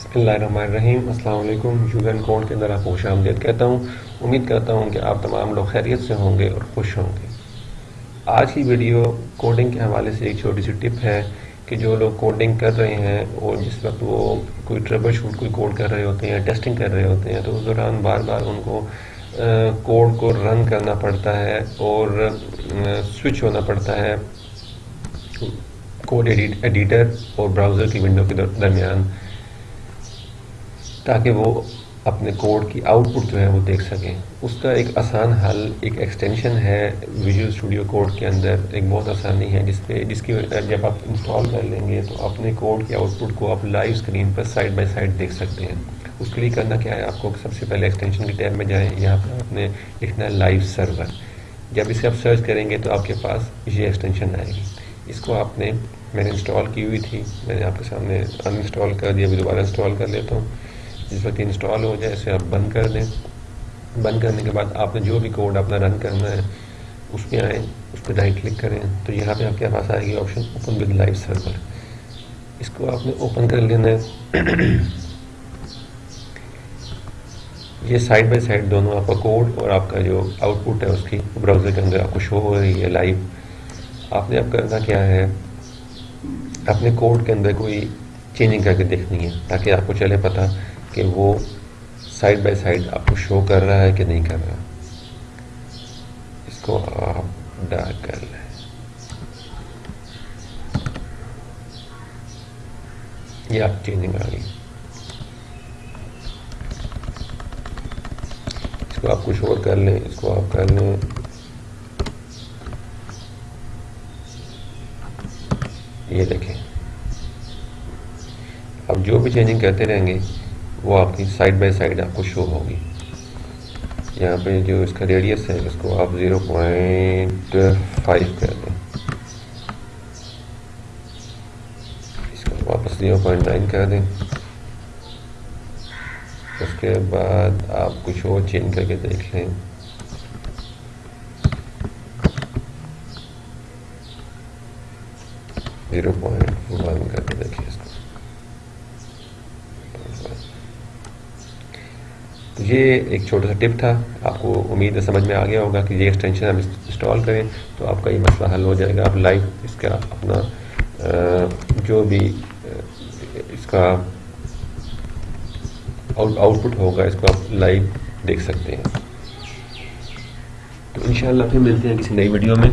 اللہ الرحمن الرحیم۔ السلام علیکم۔ یوزر کوڈ کے اندر آپ خوش آمدید کہتا ہوں۔ امید کرتا ہوں کہ آپ تمام لوگ خیریت سے ہوں گے اور خوش ہوں گے۔ آج کی ویڈیو کوڈنگ کے حوالے سے ایک چھوٹی سی ٹپ ہے کہ جو لوگ کوڈنگ کر رہے ہیں اور جس وقت وہ کوئی ٹربل شوٹ کوئی کوڈ کر رہے ہوتے ہیں ٹیسٹنگ کر رہے ہوتے ہیں تو اس دوران بار بار ان کو کوڈ کو رن کرنا پڑتا ہے اور سوئچ ہونا پڑتا ہے۔ کوڈ ایڈیٹر اور براؤزر کی ونڈو کے درمیان تاکہ وہ اپنے کوڈ کی آؤٹ پٹ جو ہے وہ دیکھ سکیں۔ اس کا ایک آسان حل، ایک ایکسٹینشن ہے ویژول اسٹوڈیو کوڈ کے اندر۔ ایک بہت آسانی ہے، جس پہ جس کی جب آپ انسٹال کر لیں گے تو اپنے کوڈ کی آؤٹ پٹ کو آپ لائیو اسکرین پر سائڈ بائی سائڈ دیکھ سکتے ہیں۔ اس کے لیے کرنا کیا ہے؟ آپ کو سب سے پہلے ایکسٹینشن کی ٹیب میں جائیں۔ یہاں پر آپ نے لکھنا ہے لائیو سرور جب اسے آپ سرچ کریں گے تو آپ کے پاس یہ ایکسٹینشن آئے گی۔ اس کو آپ نے میں نے انسٹال کی ہوئی تھی۔ میں نے آپ کے سامنے ان انسٹال کر دیا، ابھی دوبارہ انسٹال کر لیتا ہوں۔ جس وقت انسٹال ہو جائے، اسے آپ بند کر دیں۔ بند کرنے کے بعد آپ نے جو بھی کوڈ اپنا رن کرنا ہے، اس پہ آئیں، اس پہ رائٹ کلک کریں۔ تو یہاں پہ آپ کے پاس آئے گی option open with live server اس کو آپ نے اوپن کر لینا ہے۔ یہ سائڈ بائی سائڈ دونوں آپ کا کوڈ اور آپ کا جو آؤٹ پٹ ہے، اس کی براؤزر کے اندر آپ کو شو ہو رہی ہے لائیو آپ نے اب کرنا کیا ہے؟ اپنے کوڈ کے اندر کوئی چینجنگ کر کے دیکھنی ہے، تاکہ آپ کو چلے پتہ کہ وہ سائڈ بائی سائڈ آپ کو شو کر رہا ہے کہ نہیں کر رہا۔ اس کو آپ ڈارک کر لیں۔ یہ آپ چینجنگ آ گئی اس کو آپ کچھ اور کر لیں، اس کو آپ کر لیں۔ یہ دیکھیں۔ اب جو بھی چینجنگ کرتے رہیں گے وہ آپ کی سائڈ بائی سائڈ آپ کو شو ہوگی۔ یہاں پہ جو اس کا ریڈیس ہے، اس کو آپ زیرو پوائنٹ فائیو کر دیں۔ اس کو واپس زیرو پوائنٹ نائن کر دیں۔ اس کے بعد آپ کچھ اور چینج کر کے دیکھ لیں۔ زیرو پوائنٹ ون کر کے دیکھیں اس کو۔ یہ ایک چھوٹا سا ٹپ تھا۔ آپ کو امید ہے سمجھ میں آ گیا ہوگا کہ یہ ایکسٹینشن آپ انسٹال کریں تو آپ کا یہ مسئلہ حل ہو جائے گا۔ آپ لائیو اس کا اپنا جو بھی اس کا آؤٹ پٹ ہوگا، اس کو آپ لائیو دیکھ سکتے ہیں۔ تو انشاءاللہ پھر ملتے ہیں کسی نئی ویڈیو میں۔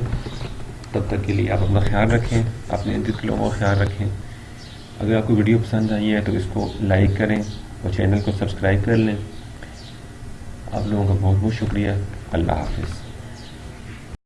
تب تک کے لیے آپ اپنا خیال رکھیں، اپنے ارد لوگوں کا خیال رکھیں۔ اگر آپ کو ویڈیو پسند آئی ہے تو اس کو لائک کریں اور چینل کو سبسکرائب کر لیں۔ آپ لوگوں کا بہت بہت شکریہ۔ اللہ حافظ۔